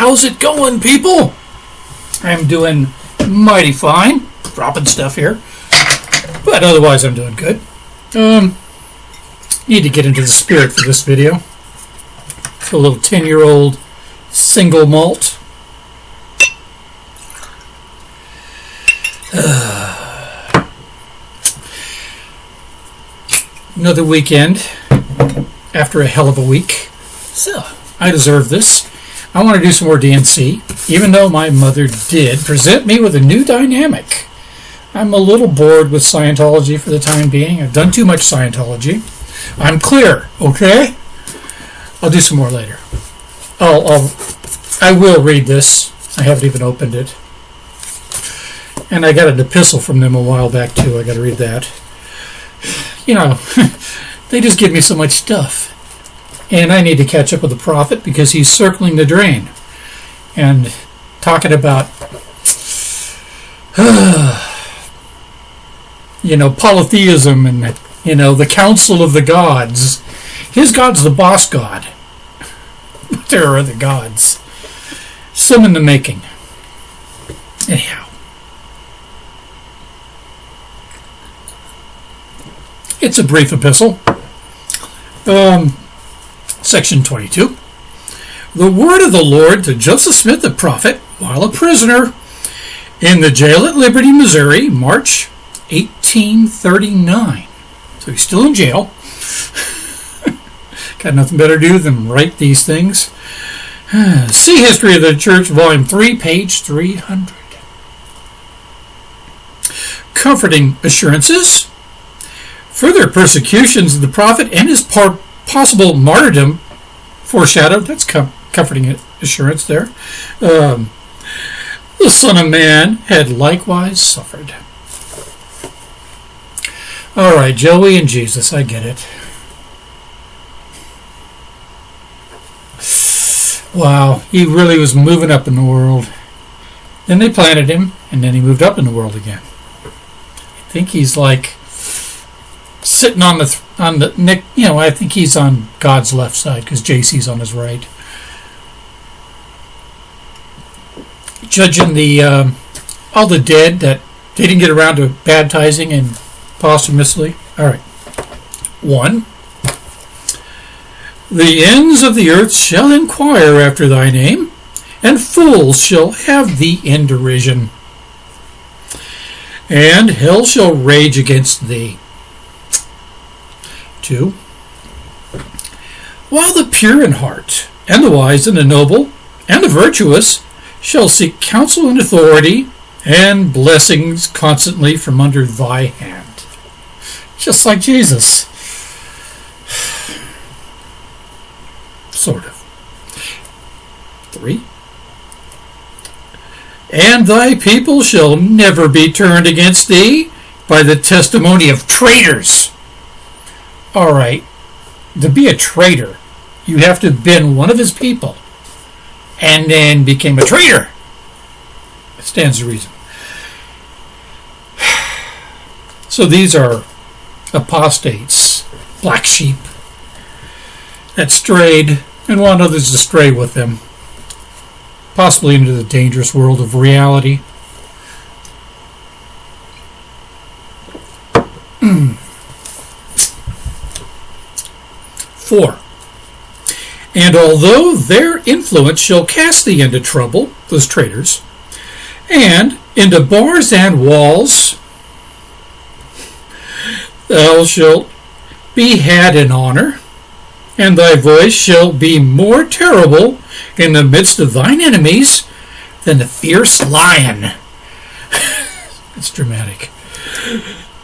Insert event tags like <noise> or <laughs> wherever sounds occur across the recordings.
How's it going, people? I'm doing mighty fine. Dropping stuff here. But otherwise, I'm doing good. Um, need to get into the spirit for this video. It's a little 10 year old single malt. <sighs> another weekend after a hell of a week. So, I deserve this. I want to do some more DNC, even though my mother did present me with a new dynamic. I'm a little bored with Scientology for the time being. I've done too much Scientology. I'm clear, okay? I'll do some more later. I'll, I'll I will read this. I haven't even opened it. And I got an epistle from them a while back too. I got to read that. You know, <laughs> they just give me so much stuff. And I need to catch up with the prophet because he's circling the drain and talking about <sighs> you know, polytheism and, you know, the council of the gods. His god's the boss god. <laughs> But there are other gods. Some in the making. Anyhow. It's a brief epistle. Um, section 22. The word of the Lord to Joseph Smith the prophet while a prisoner in the jail at Liberty, Missouri, March 1839. So he's still in jail. <laughs> Got nothing better to do than write these things. <sighs> See History of the Church, Volume 3, page 300. Comforting assurances. Further persecutions of the prophet and his par- possible martyrdom foreshadowed. That's com- comforting assurance there. Um, the Son of Man had likewise suffered. All right, Joey and Jesus, I get it. Wow, he really was moving up in the world. Then they planted him, and then he moved up in the world again. I think he's like sitting on the th- on the neck. You know, I think he's on God's left side because JC's on his right. Judging the um, all the dead that they didn't get around to baptizing and posthumously. All right. One. The ends of the earth shall inquire after thy name, and fools shall have thee in derision. And hell shall rage against thee. Two. While the pure in heart, and the wise, and the noble, and the virtuous shall seek counsel and authority, and blessings constantly from under thy hand just like Jesus. <sighs> Sort of. Three. And thy people shall never be turned against thee by the testimony of traitors. All right. To be a traitor, you have to have been one of his people and then became a traitor. It stands to reason. <sighs> So these are apostates, black sheep, that strayed and want others to stray with them, possibly into the dangerous world of reality. Four. And although their influence shall cast thee into trouble, those traitors, and into bars and walls, thou shalt be had in honor, and thy voice shall be more terrible in the midst of thine enemies than the fierce lion. <laughs> it's dramatic.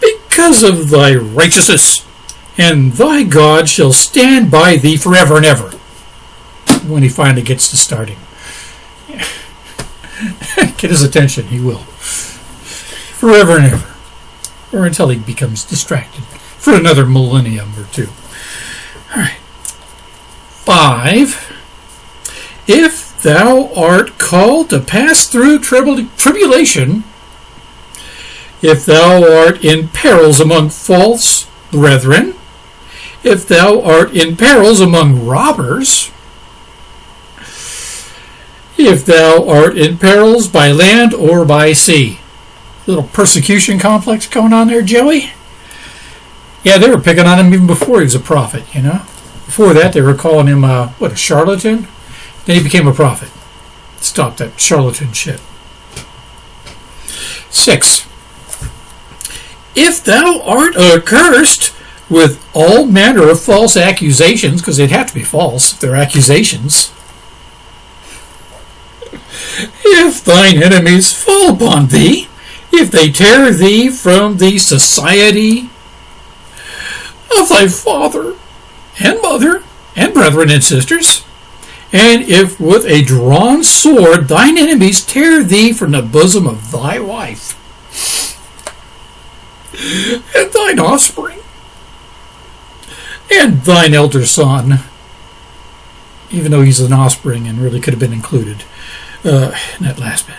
Because of thy righteousness, and thy God shall stand by thee forever and ever. When he finally gets to starting. <laughs> Get his attention, he will. Forever and ever. Or until he becomes distracted for another millennium or two. All right. Five. If thou art called to pass through tribul- tribulation, if thou art in perils among false brethren, if thou art in perils among robbers, if thou art in perils by land or by sea. Little persecution complex going on there, Joey? Yeah, they were picking on him even before he was a prophet, you know? Before that, they were calling him, uh, what, a charlatan? Then he became a prophet. Stop that charlatan shit. Six. If thou art accursed with all manner of false accusations, because they'd have to be false if they're accusations, if thine enemies fall upon thee, if they tear thee from the society of thy father and mother and brethren and sisters, and if with a drawn sword thine enemies tear thee from the bosom of thy wife and thine offspring and thine elder son, even though he's an offspring and really could have been included uh, in that last bit,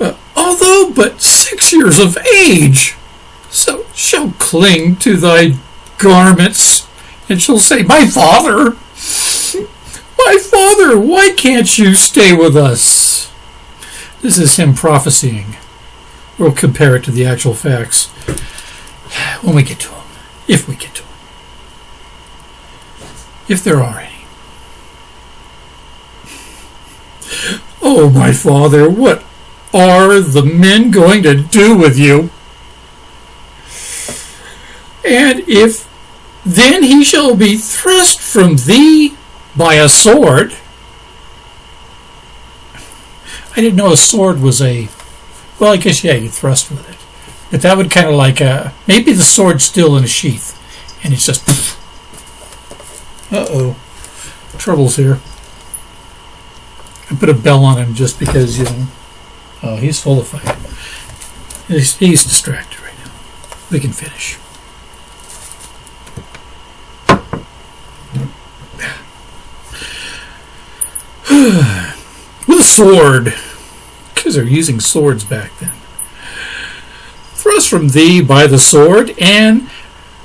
uh, although but six years of age, so shall cling to thy garments and shall say, My father, my father, why can't you stay with us? This is him prophesying. We'll compare it to the actual facts when we get to them, if we get to them, if there are any. Oh, my father, what are the men going to do with you? And if then he shall be thrust from thee by a sword. I didn't know a sword was a. Well, I guess, yeah, you thrust with it. But that would kind of like. Uh, maybe the sword's still in a sheath. And it's just. <laughs> Uh oh. Trouble's here. I put a bell on him just because, you know. Oh, he's full of fight. He's, he's distracted right now. We can finish. <sighs> with a sword, because they're using swords back then. Thrust from thee by the sword, and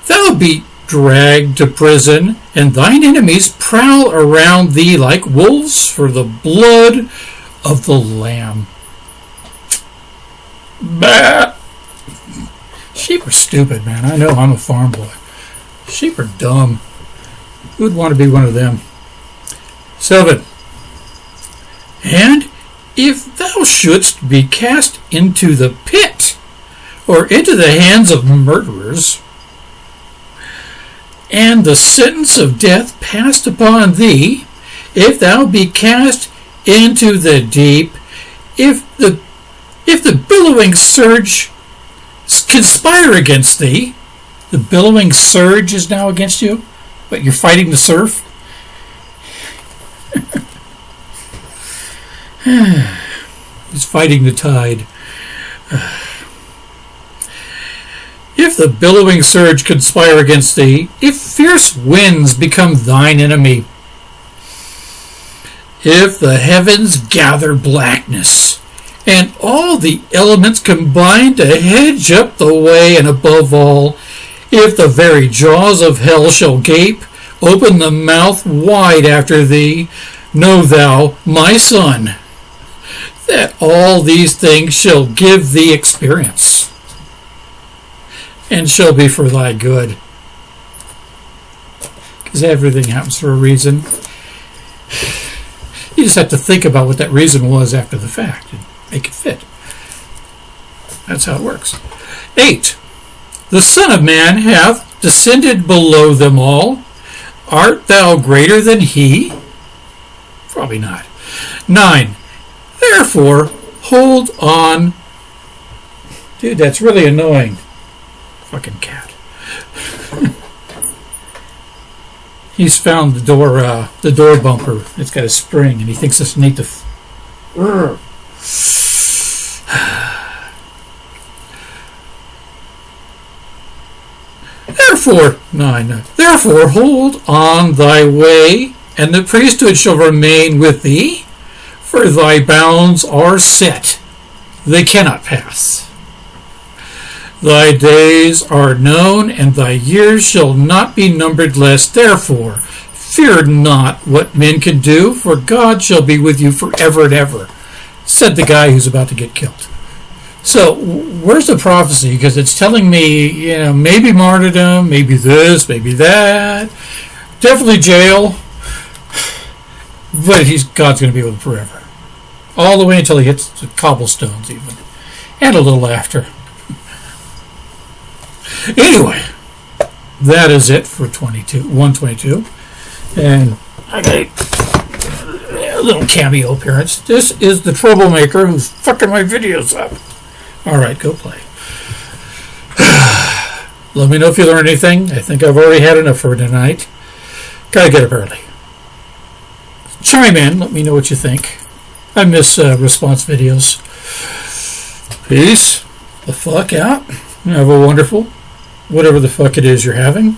thou be dragged to prison, and thine enemies prowl around thee like wolves for the blood of the Lamb. Bah! Sheep are stupid, man. I know I'm a farm boy. Sheep are dumb. Who would want to be one of them? Seven. And if thou shouldst be cast into the pit, or into the hands of murderers, and the sentence of death passed upon thee, if thou be cast into the deep, if the if the billowing surge conspire against thee, the billowing surge is now against you, but you're fighting the surf. <sighs> He's fighting the tide. <sighs> If the billowing surge conspire against thee, if fierce winds become thine enemy, if the heavens gather blackness, and all the elements combine to hedge up the way, and above all, if the very jaws of hell shall gape, open the mouth wide after thee, know thou, my son, that all these things shall give thee experience and shall be for thy good. Because everything happens for a reason. You just have to think about what that reason was after the fact and make it fit. That's how it works. 8. The Son of Man hath descended below them all. Art thou greater than he? Probably not. 9. Therefore, hold on. Dude, that's really annoying. Fucking cat. He's found the door, uh, the door bumper. It's got a spring, and he thinks it's. F- Therefore, nine. Therefore, hold on thy way, and the priesthood shall remain with thee for thy bounds are set, they cannot pass. Thy days are known, and thy years shall not be numbered less. Therefore, Fear not what men can do, for God shall be with you forever and ever, said the guy who's about to get killed. So, where's the prophecy? Because it's telling me, you know, maybe martyrdom, maybe this, maybe that, definitely jail, <sighs> but he's God's going to be with him forever, all the way until he hits the cobblestones, even, and a little after. Anyway, that is it for 22, 122. And I got a little cameo appearance. This is the troublemaker who's fucking my videos up. All right, go play. <sighs> Let me know if you learned anything. I think I've already had enough for tonight. Gotta get up early. Chime in. Let me know what you think. I miss uh, response videos. Peace the fuck out. Have a wonderful, whatever the fuck it is you're having.